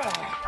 Ugh.